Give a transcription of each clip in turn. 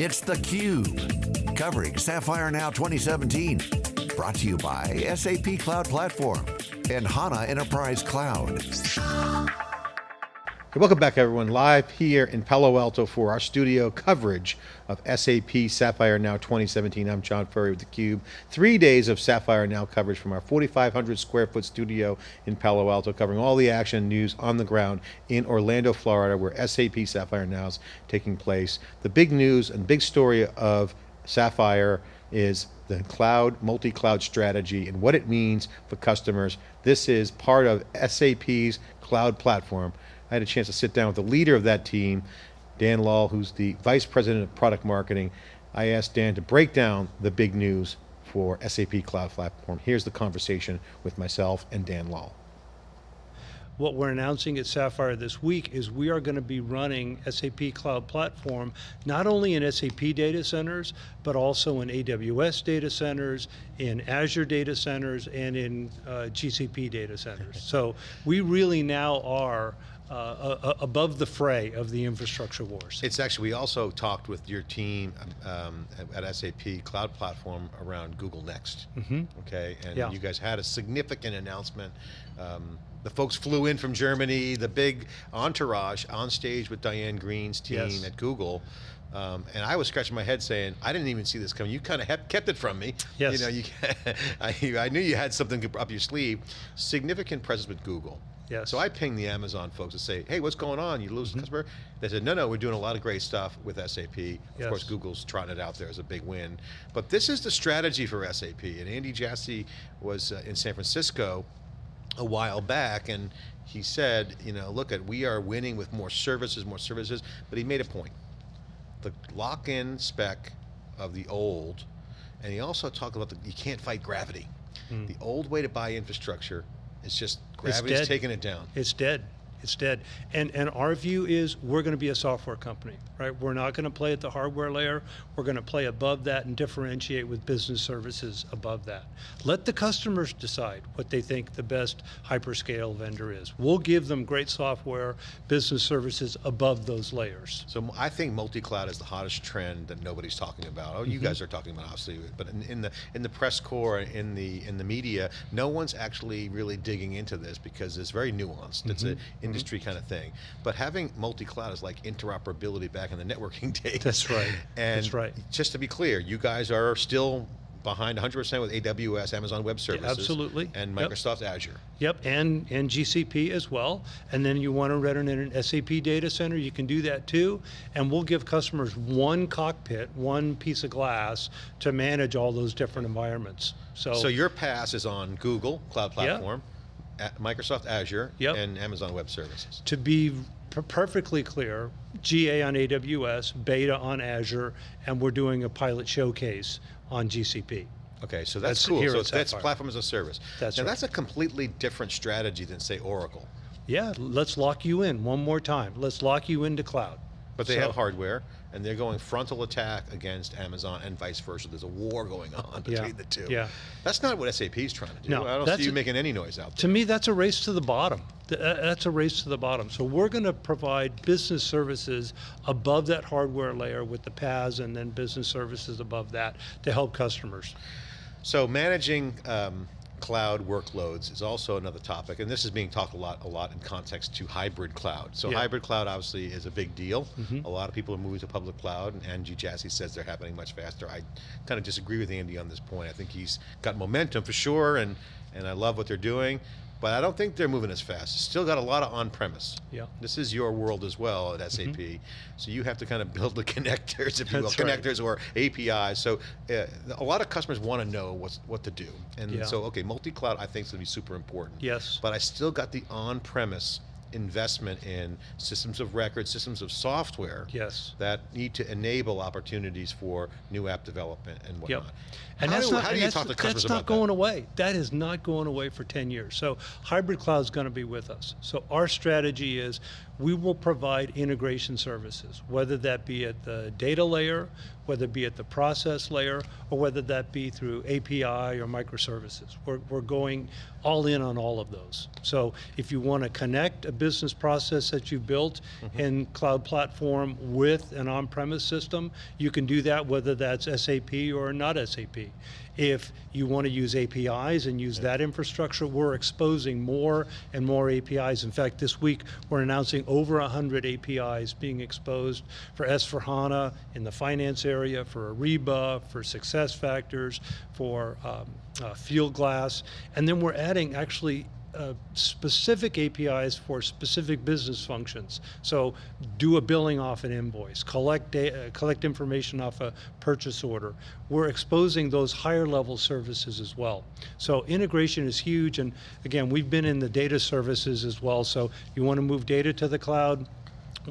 It's theCUBE, covering Sapphire Now 2017. Brought to you by SAP Cloud Platform and HANA Enterprise Cloud. Welcome back everyone, live here in Palo Alto for our studio coverage of SAP Sapphire Now 2017. I'm John Furrier with theCUBE. Three days of Sapphire Now coverage from our 4,500 square foot studio in Palo Alto, covering all the action news on the ground in Orlando, Florida, where SAP Sapphire Now is taking place. The big news and big story of Sapphire is the cloud, multi-cloud strategy and what it means for customers. This is part of SAP's cloud platform I had a chance to sit down with the leader of that team, Dan Lahl, who's the Vice President of Product Marketing. I asked Dan to break down the big news for SAP Cloud Platform. Here's the conversation with myself and Dan Lahl. What we're announcing at Sapphire this week is we are going to be running SAP Cloud Platform not only in SAP data centers, but also in AWS data centers, in Azure data centers, and in uh, GCP data centers. so we really now are uh, above the fray of the infrastructure wars. It's actually, we also talked with your team um, at SAP Cloud Platform around Google Next, mm -hmm. okay? And yeah. you guys had a significant announcement. Um, the folks flew in from Germany, the big entourage on stage with Diane Greene's team yes. at Google. Um, and I was scratching my head saying, I didn't even see this coming. You kind of kept it from me. Yes. You know, you, I, I knew you had something up your sleeve. Significant presence with Google. Yes. So I pinged the Amazon folks to say, hey, what's going on? You lose mm -hmm. a customer? They said, no, no, we're doing a lot of great stuff with SAP. Of yes. course, Google's trotting it out there as a big win. But this is the strategy for SAP. And Andy Jassy was uh, in San Francisco a while back and he said, you know, look at, we are winning with more services, more services, but he made a point. The lock-in spec of the old, and he also talked about the, you can't fight gravity. Mm. The old way to buy infrastructure is just Gravity's taking it down. It's dead. It's dead. And, and our view is we're going to be a software company, right? We're not going to play at the hardware layer. We're going to play above that and differentiate with business services above that. Let the customers decide what they think the best hyperscale vendor is. We'll give them great software, business services above those layers. So I think multi-cloud is the hottest trend that nobody's talking about. Oh, you mm -hmm. guys are talking about obviously, but in, in, the in the press corps, in the in the media, no one's actually really digging into this because it's very nuanced. Mm -hmm. It's a mm-hmm Mm-hmm. industry kind of thing. But having multi-cloud is like interoperability back in the networking days. That's right, and that's right. just to be clear, you guys are still behind 100% with AWS, Amazon Web Services. Yeah, absolutely. And Microsoft yep. Azure. Yep, and, and GCP as well. And then you want to run in an SAP data center, you can do that too. And we'll give customers one cockpit, one piece of glass to manage all those different environments. So, so your PaaS is on Google Cloud Platform. Yep. Microsoft Azure yep. and Amazon Web Services. To be perfectly clear, GA on AWS, beta on Azure, and we're doing a pilot showcase on GCP. Okay, so that's, that's cool. So that's platform as a service. That's now right. that's a completely different strategy than say Oracle. Yeah, let's lock you in one more time. Let's lock you into cloud. But they so, have hardware, and they're going frontal attack against Amazon and vice versa. There's a war going on between yeah, the two. Yeah. That's not what SAP is trying to do. No, I don't see you making any noise out there. To me, that's a race to the bottom. Uh, that's a race to the bottom. So we're going to provide business services above that hardware layer with the PaaS and then business services above that to help customers. So managing um, cloud workloads is also another topic, and this is being talked a lot, a lot in context to hybrid cloud. So yeah. hybrid cloud obviously is a big deal. Mm -hmm. A lot of people are moving to public cloud, and Andy Jassy says they're happening much faster. I kind of disagree with Andy on this point. I think he's got momentum for sure, and and I love what they're doing but I don't think they're moving as fast. Still got a lot of on-premise. Yeah. This is your world as well at SAP. Mm -hmm. So you have to kind of build the connectors, if you will, connectors or APIs. So uh, a lot of customers want to know what's, what to do. And yeah. so, okay, multi-cloud I think is going to be super important. Yes. But I still got the on-premise investment in systems of record, systems of software yes. that need to enable opportunities for new app development and whatnot. Yep. And how that's do, not, how do you talk to customers that's not going that? away. That is not going away for 10 years. So hybrid cloud is going to be with us. So our strategy is we will provide integration services, whether that be at the data layer, whether it be at the process layer or whether that be through API or microservices. We're, we're going all in on all of those. So if you want to connect a business process that you've built mm-hmm. in cloud platform with an on-premise system, you can do that whether that's SAP or not SAP. If you want to use APIs and use that infrastructure, we're exposing more and more APIs. In fact, this week we're announcing over 100 APIs being exposed for S4HANA in the finance area, for Ariba, for SuccessFactors, for um, uh, Fieldglass, and then we're adding actually uh, specific APIs for specific business functions. So do a billing off an invoice, collect, da- uh, collect information off a purchase order. We're exposing those higher level services as well. So integration is huge. And again, we've been in the data services as well. So you want to move data to the cloud,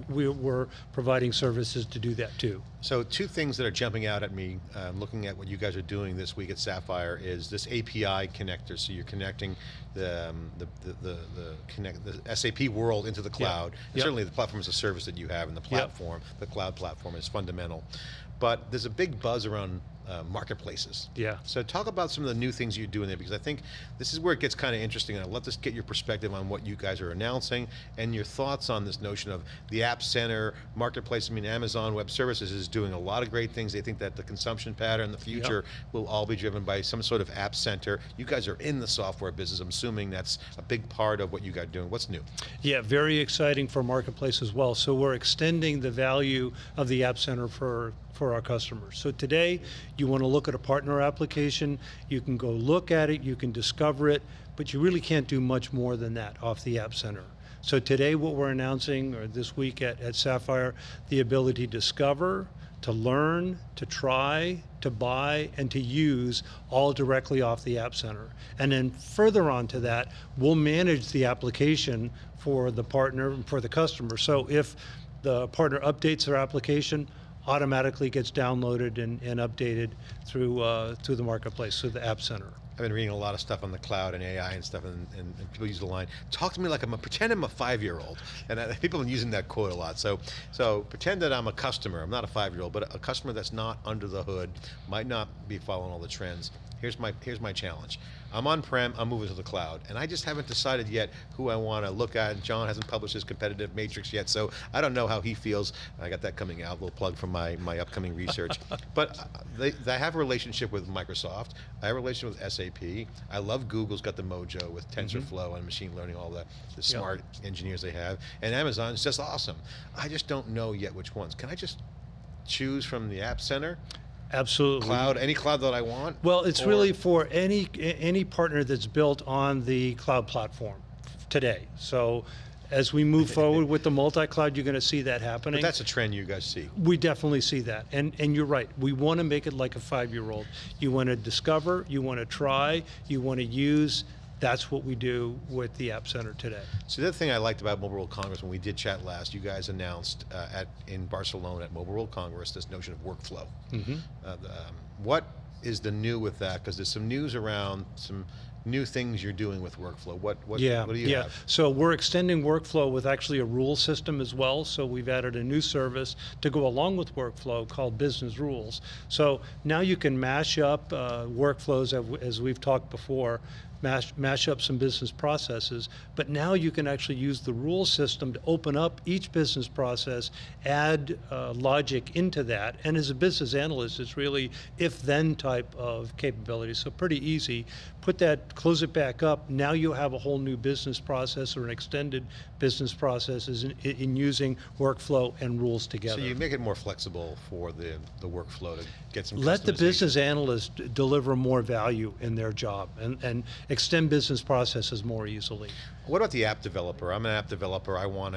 we're, we're providing services to do that too. So two things that are jumping out at me, uh, looking at what you guys are doing this week at Sapphire, is this API connector. So you're connecting the um, the, the, the, the connect the SAP world into the cloud. And Yep. certainly the platform as a service that you have, and the platform, the cloud platform, is fundamental. But there's a big buzz around uh, marketplaces. Yeah. So talk about some of the new things you're doing there, because I think this is where it gets kind of interesting, and I'd love to get your perspective on what you guys are announcing and your thoughts on this notion of the App Center, marketplace. I mean, Amazon Web Services is doing a lot of great things. They think that the consumption pattern in the future will all be driven by some sort of App Center. You guys are in the software business. I'm assuming that's a big part of what you guys are doing. What's new? Yeah, very exciting for Marketplace as well. So we're extending the value of the App Center for, for our customers. So today, you want to look at a partner application, you can go look at it, you can discover it, but you really can't do much more than that off the App Center. So today, what we're announcing, or this week at, at Sapphire, the ability to discover, to learn, to try, to buy, and to use all directly off the App Center. And then further on to that, we'll manage the application for the partner and for the customer. So if the partner updates their application, automatically gets downloaded and, and updated through uh, through the marketplace, through the App Center. I've been reading a lot of stuff on the cloud and AI and stuff, and, and, and people use the line, "Talk to me like I'm a pretend I'm a five-year-old," and I, people are using that quote a lot. So, so pretend that I'm a customer. I'm not a five-year-old, but a customer that's not under the hood, might not be following all the trends. Here's my here's my challenge. I'm on-prem. I'm moving to the cloud, and I just haven't decided yet who I want to look at. John hasn't published his competitive matrix yet, so I don't know how he feels. I got that coming out. A little plug for my my upcoming research. but uh, they, they have a relationship with Microsoft. I have a relationship with SAP. I love Google's got the mojo with TensorFlow and machine learning, all the, the smart engineers they have. And Amazon's just awesome. I just don't know yet which ones. Can I just choose from the App Center, Absolutely. cloud, any cloud that I want? Well, it's Or- really for any any partner that's built on the cloud platform today. So as we move forward with the multi-cloud, you're going to see that happening. But that's a trend you guys see. We definitely see that. And, and you're right. We want to make it like a five-year-old. You want to discover, you want to try, you want to use. That's what we do with the App Center today. So the other thing I liked about Mobile World Congress when we did chat last, you guys announced uh, at in Barcelona at Mobile World Congress this notion of workflow. Uh, the, um, what is the new with that? Because there's some news around some new things you're doing with workflow. What what, Yeah, what do you yeah. have? So we're extending workflow with actually a rule system as well. So we've added a new service to go along with workflow called Business Rules. So now you can mash up uh, workflows as- as we've talked before, mash, mash up some business processes, but now you can actually use the rule system to open up each business process, add uh, logic into that, and as a business analyst, it's really if-then type of capability. So pretty easy. Put that, close it back up. Now you have a whole new business process or an extended business process in, in using workflow and rules together. So you make it more flexible for the the workflow to get some. Let the business analyst deliver more value in their job and, and extend business processes more easily. What about the app developer? I'm an app developer. I want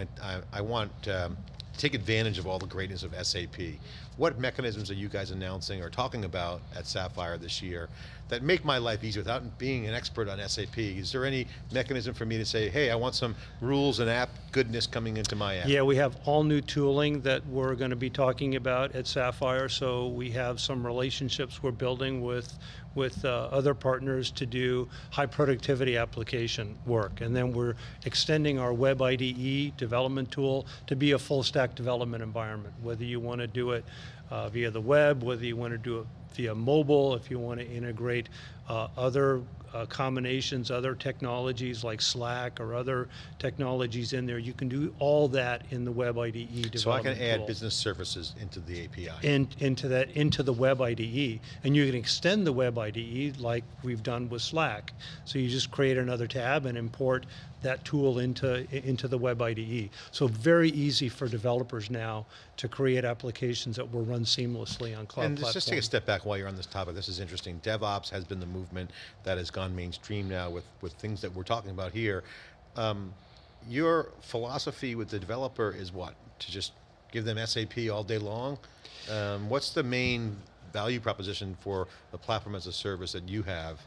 I want um, to take advantage of all the greatness of SAP. What mechanisms are you guys announcing or talking about at Sapphire this year that make my life easier without being an expert on SAP? Is there any mechanism for me to say, hey, I want some rules and app goodness coming into my app? Yeah, we have all new tooling that we're going to be talking about at Sapphire. So we have some relationships we're building with with uh, other partners to do high productivity application work, and then we're extending our Web IDE development tool to be a full stack development environment, whether you want to do it uh, via the web, whether you want to do it via mobile, if you want to integrate uh, other uh, combinations, other technologies like Slack or other technologies in there, you can do all that in the Web IDE development So I can add tool business services into the API. in, into that into the web IDE, and you can extend the web IDE like we've done with Slack. So you just create another tab and import that tool into into the web IDE. So very easy for developers now to create applications that will run seamlessly on cloud And just, platform. just take a step back while you're on this topic. This is interesting. DevOps has been the movement that has gone mainstream now with, with things that we're talking about here. Um, your philosophy with the developer is what? To just give them SAP all day long? Um, what's the main value proposition for the platform as a service that you have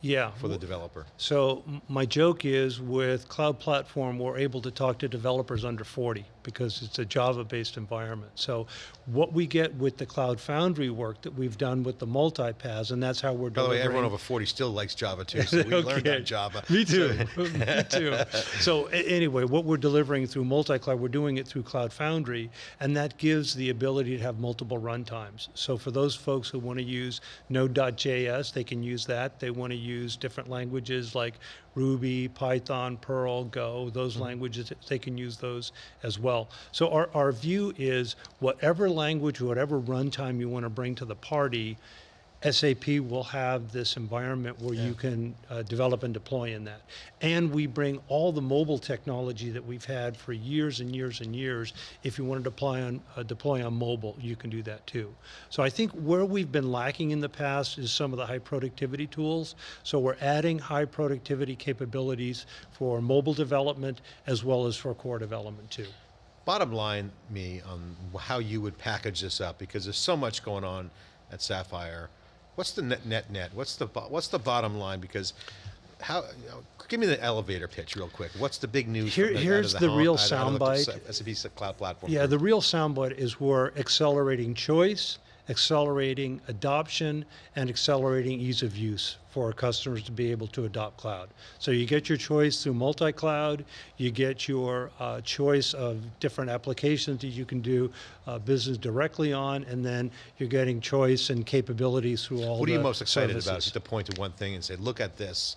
yeah. for the developer? So my joke is with Cloud Platform, we're able to talk to developers under 40 because it's a Java-based environment. So what we get with the Cloud Foundry work that we've done with the multipaths, and that's how we're doing. By the way, everyone over 40 still likes Java too, so we learned on Java. Me too. Me too. So anyway, what we're delivering through multi-cloud, we're doing it through Cloud Foundry, and that gives the ability to have multiple runtimes. So for those folks who want to use Node.js, they can use that. They want to use different languages like Ruby, Python, Perl, Go, those mm-hmm. languages, they can use those as well. So our, our view is whatever language, whatever runtime you want to bring to the party, SAP will have this environment where you can uh, develop and deploy in that. And we bring all the mobile technology that we've had for years and years and years. If you want to deploy on, uh, deploy on mobile, you can do that too. So I think where we've been lacking in the past is some of the high productivity tools. So we're adding high productivity capabilities for mobile development as well as for core development too. Bottom line, me, on how you would package this up, because there's so much going on at Sapphire. What's the net, net, net? What's the, what's the bottom line? Because how, you know, give me the elevator pitch real quick. What's the big news? Here- the, here's the hom- real the soundbite. SAP Cloud Platform. Yeah, the real soundbite is we're accelerating choice, accelerating adoption, and accelerating ease of use for our customers to be able to adopt cloud. So you get your choice through multi-cloud, you get your uh, choice of different applications that you can do uh, business directly on, and then you're getting choice and capabilities through all What are you most excited about? services. Just to point to one thing and say, look at this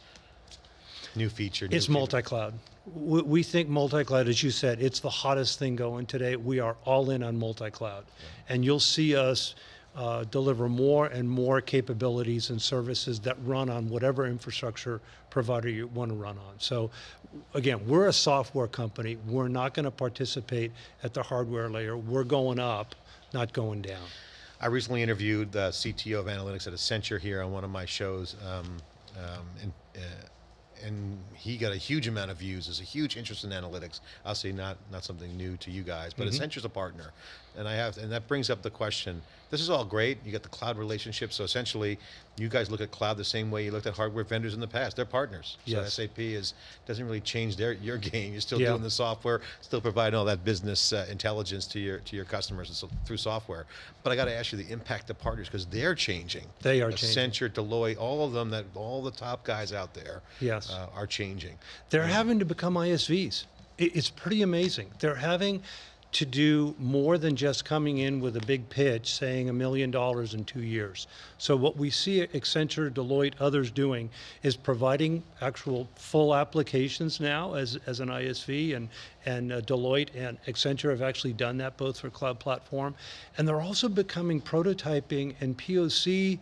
new feature. new It's multi-cloud. We, we think multi-cloud, as you said, it's the hottest thing going today. We are all in on multi-cloud. And you'll see us uh, deliver more and more capabilities and services that run on whatever infrastructure provider you want to run on. So again, we're a software company. We're not going to participate at the hardware layer. We're going up, not going down. I recently interviewed the CTO of analytics at Accenture here on one of my shows, um, um, uh, and he got a huge amount of views. There's a huge interest in analytics. I'll say not not something new to you guys, but Accenture's a partner, and I have, and that brings up the question. This is all great. You got the cloud relationship, so essentially, you guys look at cloud the same way you looked at hardware vendors in the past. They're partners. So Yes. SAP is doesn't really change their your game. You're still Yeah. doing the software, still providing all that business uh, intelligence to your to your customers so, through software. But I got to ask you the impact of partners because they're changing. They are changing. Accenture, Deloitte, all of them that all the top guys out there Yes. Uh, are changing. They're having to become ISVs. It- It's pretty amazing. They're having to do more than just coming in with a big pitch saying a million dollars in two years. So what we see Accenture, Deloitte, others doing is providing actual full applications now as, as an ISV and, and uh, Deloitte and Accenture have actually done that both for cloud platform. And they're also becoming prototyping and POC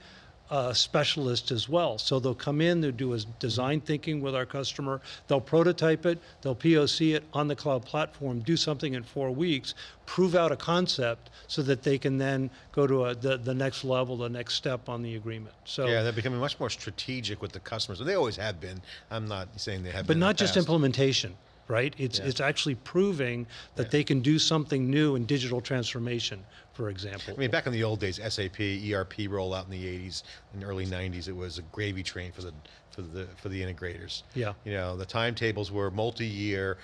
uh, specialists as well. So they'll come in, they'll do a design thinking with our customer, they'll prototype it, they'll POC it on the cloud platform, do something in four weeks, prove out a concept so that they can then go to a, the, the next level, the next step on the agreement. So, Yeah, they're becoming much more strategic with the customers. They always have been. I'm not saying they have but not the just implementation, right? It's, Yeah. it's actually proving that Yeah. they can do something new in digital transformation, for example. I mean, back in the old days, SAP ERP rollout in the '80s and early '90s, it was a gravy train for the for the for the integrators. Yeah. You know, the timetables were multi-year.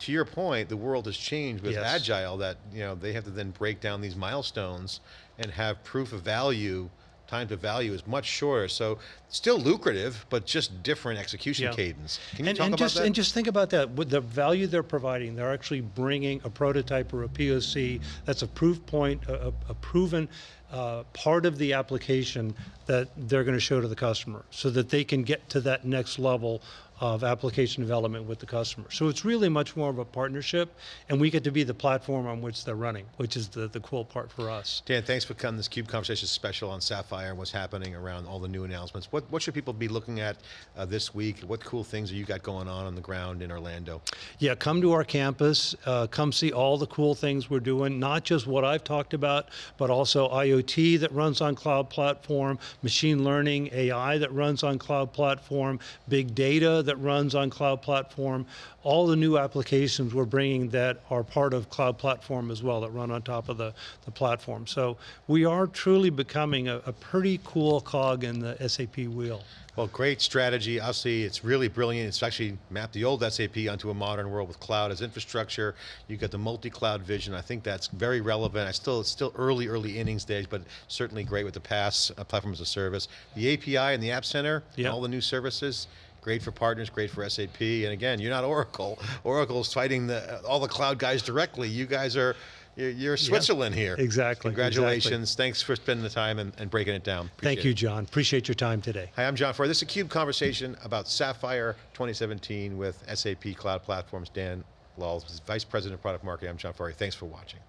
To your point, the world has changed with Yes. agile. That you know they have to then break down these milestones and have proof of value time to value is much shorter. So still lucrative, but just different execution Yeah. cadence. Can you and, talk and about just, that? And just think about that. With the value they're providing, they're actually bringing a prototype or a POC that's a proof point, a, a, a proven uh, part of the application that they're going to show to the customer so that they can get to that next level of application development with the customer. So it's really much more of a partnership, and we get to be the platform on which they're running, which is the, the cool part for us. Dan, thanks for coming. This Cube Conversation special on Sapphire and what's happening around all the new announcements. What, what should people be looking at uh, this week? What cool things have you got going on on the ground in Orlando? Yeah, come to our campus. Uh, come see all the cool things we're doing, not just what I've talked about, but also IoT that runs on cloud platform, machine learning, AI that runs on cloud platform, big data that runs on cloud platform, all the new applications we're bringing that are part of cloud platform as well that run on top of the, the platform. So we are truly becoming a, a pretty cool cog in the SAP wheel. Well, great strategy. Obviously, it's really brilliant. It's actually mapped the old SAP onto a modern world with cloud as infrastructure. You've got the multi-cloud vision. I think that's very relevant. I still, it's still early, early innings stage, but certainly great with the PaaS, uh, platform as a service. The API and the App Center, Yeah. all the new services. Great for partners, great for SAP. And again, you're not Oracle. Oracle's fighting the, all the cloud guys directly. You guys are, you're, you're Switzerland here. exactly, Congratulations. Thanks for spending the time and, and breaking it down. Thank you. John. Appreciate your time today. Hi, I'm John Furrier. This is a CUBE conversation about Sapphire 2017 with SAP Cloud Platforms. Dan Lulls, Vice President of Product Marketing. I'm John Furrier. Thanks for watching.